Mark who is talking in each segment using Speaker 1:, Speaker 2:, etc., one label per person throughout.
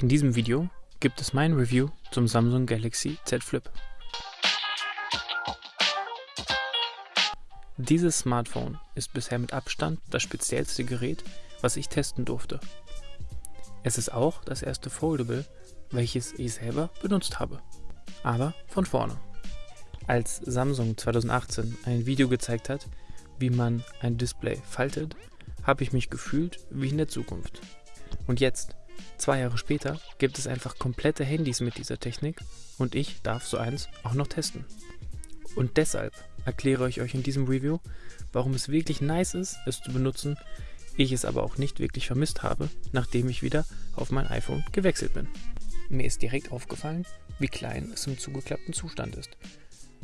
Speaker 1: In diesem Video gibt es mein Review zum Samsung Galaxy Z Flip. Dieses Smartphone ist bisher mit Abstand das speziellste Gerät, was ich testen durfte. Es ist auch das erste Foldable, welches ich selber benutzt habe. Aber von vorne. Als Samsung 2018 ein Video gezeigt hat, wie man ein Display faltet, habe ich mich gefühlt wie in der Zukunft. Und jetzt, Zwei Jahre später gibt es einfach komplette Handys mit dieser Technik und ich darf so eins auch noch testen. Und deshalb erkläre ich euch in diesem Review, warum es wirklich nice ist, es zu benutzen, ich es aber auch nicht wirklich vermisst habe, nachdem ich wieder auf mein iPhone gewechselt bin. Mir ist direkt aufgefallen, wie klein es im zugeklappten Zustand ist.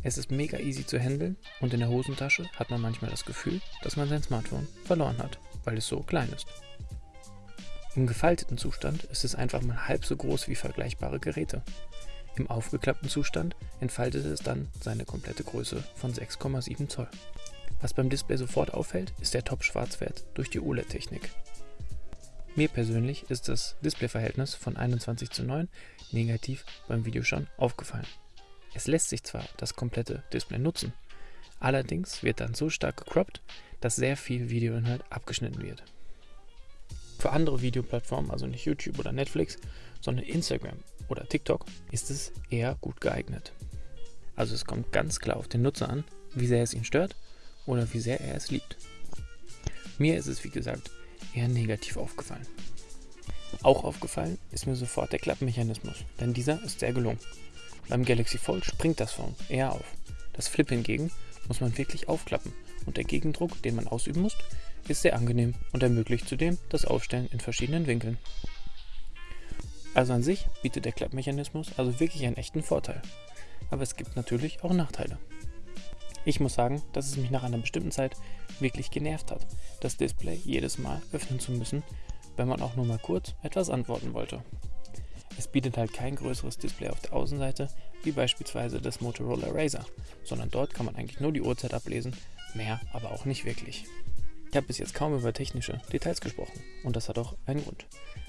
Speaker 1: Es ist mega easy zu handeln und in der Hosentasche hat man manchmal das Gefühl, dass man sein Smartphone verloren hat, weil es so klein ist. Im gefalteten Zustand ist es einfach mal halb so groß wie vergleichbare Geräte. Im aufgeklappten Zustand entfaltet es dann seine komplette Größe von 6,7 Zoll. Was beim Display sofort auffällt, ist der Top-Schwarzwert durch die OLED-Technik. Mir persönlich ist das Displayverhältnis von 21 zu 9 negativ beim Video schon aufgefallen. Es lässt sich zwar das komplette Display nutzen, allerdings wird dann so stark gecroppt, dass sehr viel Videoinhalt abgeschnitten wird. Für andere Videoplattformen, also nicht YouTube oder Netflix, sondern Instagram oder TikTok, ist es eher gut geeignet. Also es kommt ganz klar auf den Nutzer an, wie sehr es ihn stört oder wie sehr er es liebt. Mir ist es wie gesagt eher negativ aufgefallen. Auch aufgefallen ist mir sofort der Klappmechanismus, denn dieser ist sehr gelungen. Beim Galaxy Fold springt das Phone eher auf. Das Flip hingegen muss man wirklich aufklappen und der Gegendruck, den man ausüben muss, ist sehr angenehm und ermöglicht zudem das Aufstellen in verschiedenen Winkeln. Also an sich bietet der Klappmechanismus also wirklich einen echten Vorteil. Aber es gibt natürlich auch Nachteile. Ich muss sagen, dass es mich nach einer bestimmten Zeit wirklich genervt hat, das Display jedes Mal öffnen zu müssen, wenn man auch nur mal kurz etwas antworten wollte. Es bietet halt kein größeres Display auf der Außenseite, wie beispielsweise das Motorola Razer, sondern dort kann man eigentlich nur die Uhrzeit ablesen, mehr aber auch nicht wirklich. Ich habe bis jetzt kaum über technische Details gesprochen und das hat auch einen Grund.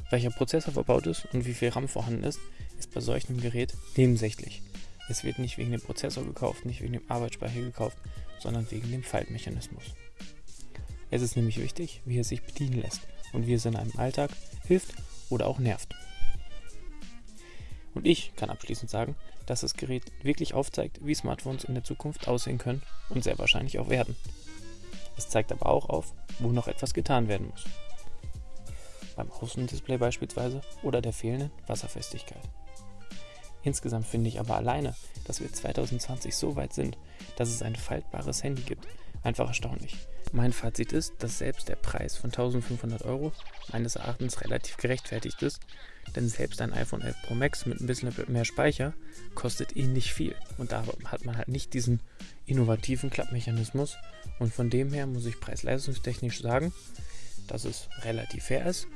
Speaker 1: Welcher Prozessor verbaut ist und wie viel RAM vorhanden ist, ist bei solchem Gerät nebensächlich. Es wird nicht wegen dem Prozessor gekauft, nicht wegen dem Arbeitsspeicher gekauft, sondern wegen dem Faltmechanismus. Es ist nämlich wichtig, wie es sich bedienen lässt und wie es in einem Alltag hilft oder auch nervt. Und ich kann abschließend sagen, dass das Gerät wirklich aufzeigt, wie Smartphones in der Zukunft aussehen können und sehr wahrscheinlich auch werden. Es zeigt aber auch auf, wo noch etwas getan werden muss. Beim Außendisplay beispielsweise oder der fehlenden Wasserfestigkeit. Insgesamt finde ich aber alleine, dass wir 2020 so weit sind, dass es ein faltbares Handy gibt, einfach erstaunlich. Mein Fazit ist, dass selbst der Preis von 1500 Euro meines Erachtens relativ gerechtfertigt ist, denn selbst ein iPhone 11 Pro Max mit ein bisschen mehr Speicher kostet ähnlich viel. Und da hat man halt nicht diesen innovativen Klappmechanismus. Und von dem her muss ich preis-leistungstechnisch sagen, dass es relativ fair ist